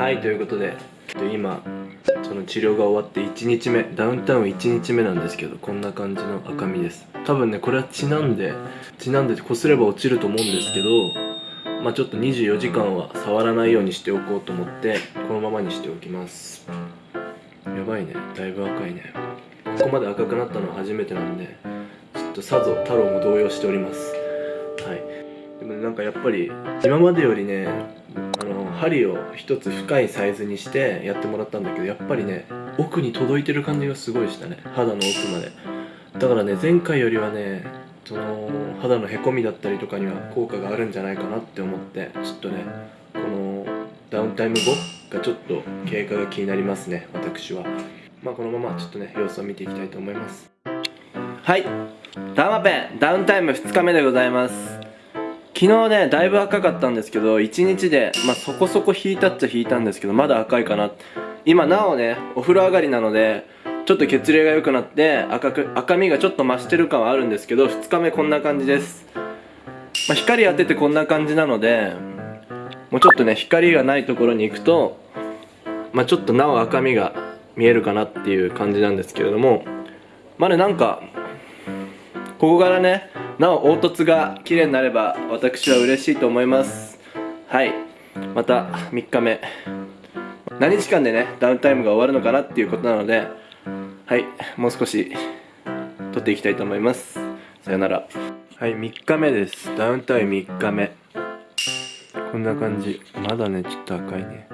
はいということで今その治療が終わって1日目ダウンタウン1日目なんですけどこんな感じの赤みです。多分ねこれは血なんで血なんでこすれば落ちると思うんですけどまあちょっと24時間は触らないようにしておこうと思ってこのままにしておきます。やばいね。だいぶ赤いね。ここまで赤くなったのは初めてなんでちょっとさぞ太郎も動揺しております。はいでもなんかやっぱり今までよりねあの針を一つ深いサイズにしてやってもらったんだけどやっぱりね奥に届いてる感じがすごいしたね。肌の奥まで。だからね前回よりはねその肌のへこみだったりとかには効果があるんじゃないかなって思ってちょっとねこのダウンタイム後がちょっと経過が気になりますね私は。まあこのままちょっとね様子を見ていきたいと思います。はい。ダーマペンダウンタイム2日目でございます。昨日ねだいぶ赤かったんですけど1日で、まあ、そこそこ引いたっちゃ引いたんですけどまだ赤いかな。今なおねお風呂上がりなのでちょっと血流が良くなって赤く赤みがちょっと増してる感はあるんですけど2日目こんな感じです、まあ、光当ててこんな感じなのでもうちょっとね光がないところに行くとまあ、ちょっとなお赤みが見えるかなっていう感じなんですけれどもまあねなんかここからねなお凹凸が綺麗になれば私は嬉しいと思います。はい。また3日目。何日間でねダウンタイムが終わるのかなっていうことなのではい。もう少し撮っていきたいと思います。さよなら。はい3日目です。ダウンタイム3日目。こんな感じ。まだねちょっと赤いね。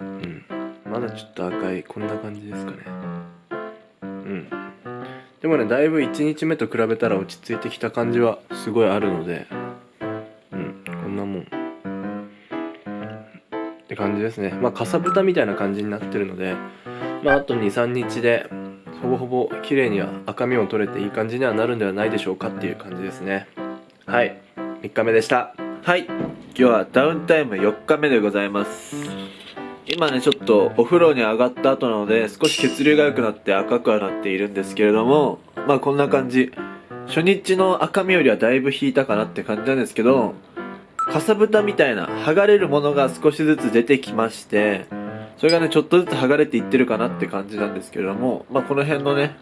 うん。まだちょっと赤い。こんな感じですかね。うん。でもねだいぶ1日目と比べたら落ち着いてきた感じはすごいあるのでうんこんなもん。って感じですね。まあかさぶたみたいな感じになってるのでまああと23日でほぼほぼ綺麗には赤みも取れていい感じにはなるんではないでしょうかっていう感じですね。はい。3日目でした。はい。今日はダウンタイム4日目でございます今ねちょっとお風呂に上がった後なので少し血流が良くなって赤くはなっているんですけれどもまあこんな感じ。初日の赤みよりはだいぶ引いたかなって感じなんですけどかさぶたみたいな剥がれるものが少しずつ出てきましてそれがねちょっとずつ剥がれていってるかなって感じなんですけれどもまあこの辺のね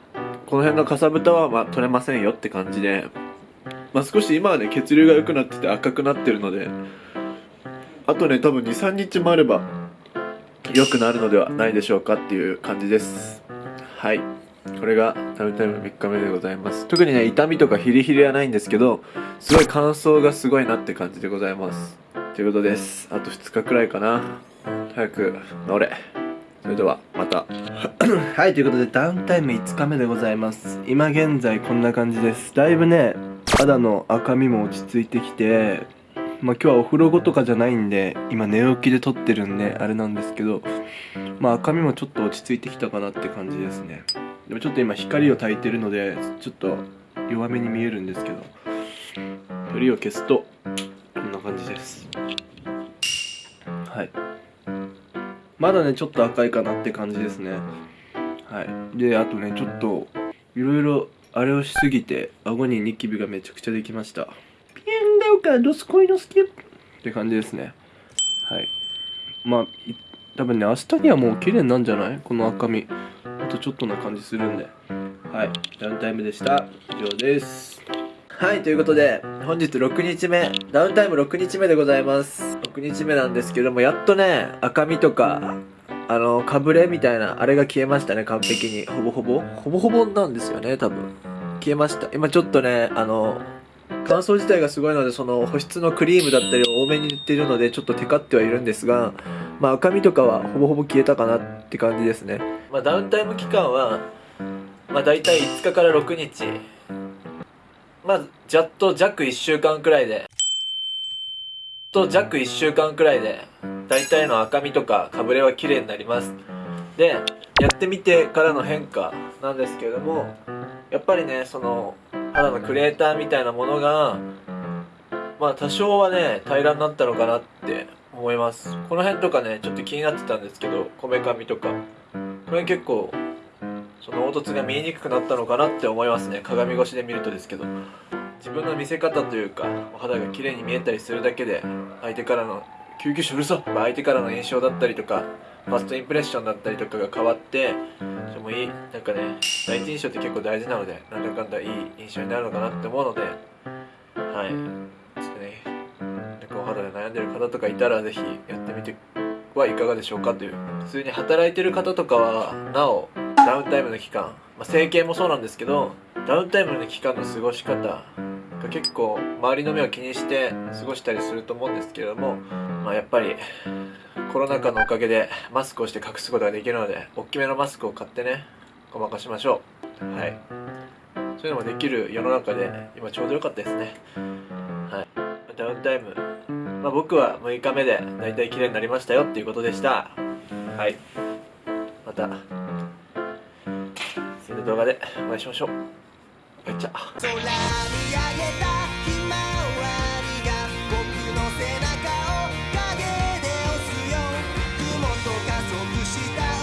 この辺のかさぶたはまあ取れませんよって感じでまあ少し今はね血流が良くなってて赤くなってるのであとね多分23日もあれば良くなるのではないでしょうかっていう感じです。はい。これがダウンタイム3日目でございます。特にね痛みとかヒリヒリはないんですけどすごい乾燥がすごいなって感じでございます。ということです。あと2日くらいかな。早く乗れ。それではまた。はいということでダウンタイム5日目でございます。今現在こんな感じです。だいぶね肌の赤みも落ち着いてきてまあ今日はお風呂後とかじゃないんで今寝起きで撮ってるんであれなんですけどまあ赤みもちょっと落ち着いてきたかなって感じですね。でもちょっと今光を焚いてるのでちょっと弱めに見えるんですけど光を消すとこんな感じです。はい。まだねちょっと赤いかなって感じですね。はい。であとねちょっといろいろあれをしすぎて顎にニキビがめちゃくちゃできました。だよか、ドスコイのスキップって感じですね。はい。まあ、多分ね、明日にはもう綺麗になるんじゃない？この赤み。あとちょっとな感じするんで。はい。ダウンタイムでした。以上です。はい、ということで、本日6日目、ダウンタイム6日目でございます。6日目なんですけども、やっとね、赤みとか、あの、かぶれみたいな、あれが消えましたね、完璧に。ほぼほぼほぼほぼなんですよね、多分。消えました。今ちょっとね、あの、乾燥自体がすごいのでその保湿のクリームだったりを多めに塗っているのでちょっとテカってはいるんですが、まあ、赤みとかはほぼほぼ消えたかなって感じですね、まあ、ダウンタイム期間は、まあ、大体5日から6日。まあざっと弱1週間くらいで。と弱1週間くらいで大体の赤みとかかぶれは綺麗になります。でやってみてからの変化なんですけれどもやっぱりねその肌のクレーターみたいなものがまあ多少はね平らになったのかなって思います。この辺とかねちょっと気になってたんですけどこめかみとか。これ結構その凹凸が見えにくくなったのかなって思いますね。鏡越しで見るとですけど。自分の見せ方というかお肌が綺麗に見えたりするだけで相手からの救急車うるさ相手からの印象だったりとかファーストインプレッションだったりとかが変わってそれもいいなんかね第一印象って結構大事なのでなんだかんだいい印象になるのかなって思うのではい。ちょっとね猫肌で悩んでる方とかいたらぜひやってみてはいかがでしょうかという。普通に働いてる方とかはなおダウンタイムの期間、まあ、整形もそうなんですけどダウンタイムの期間の過ごし方が結構周りの目を気にして過ごしたりすると思うんですけれども、まあ、やっぱりコロナ禍のおかげでマスクをして隠すことができるので大きめのマスクを買ってねごまかしましょう。はい。そういうのもできる世の中で今ちょうどよかったですね。はい。ダウンタイム。まあ、僕は6日目で大体綺麗になりましたよっていうことでした。はい。また次の動画でお会いしましょう。バイチャした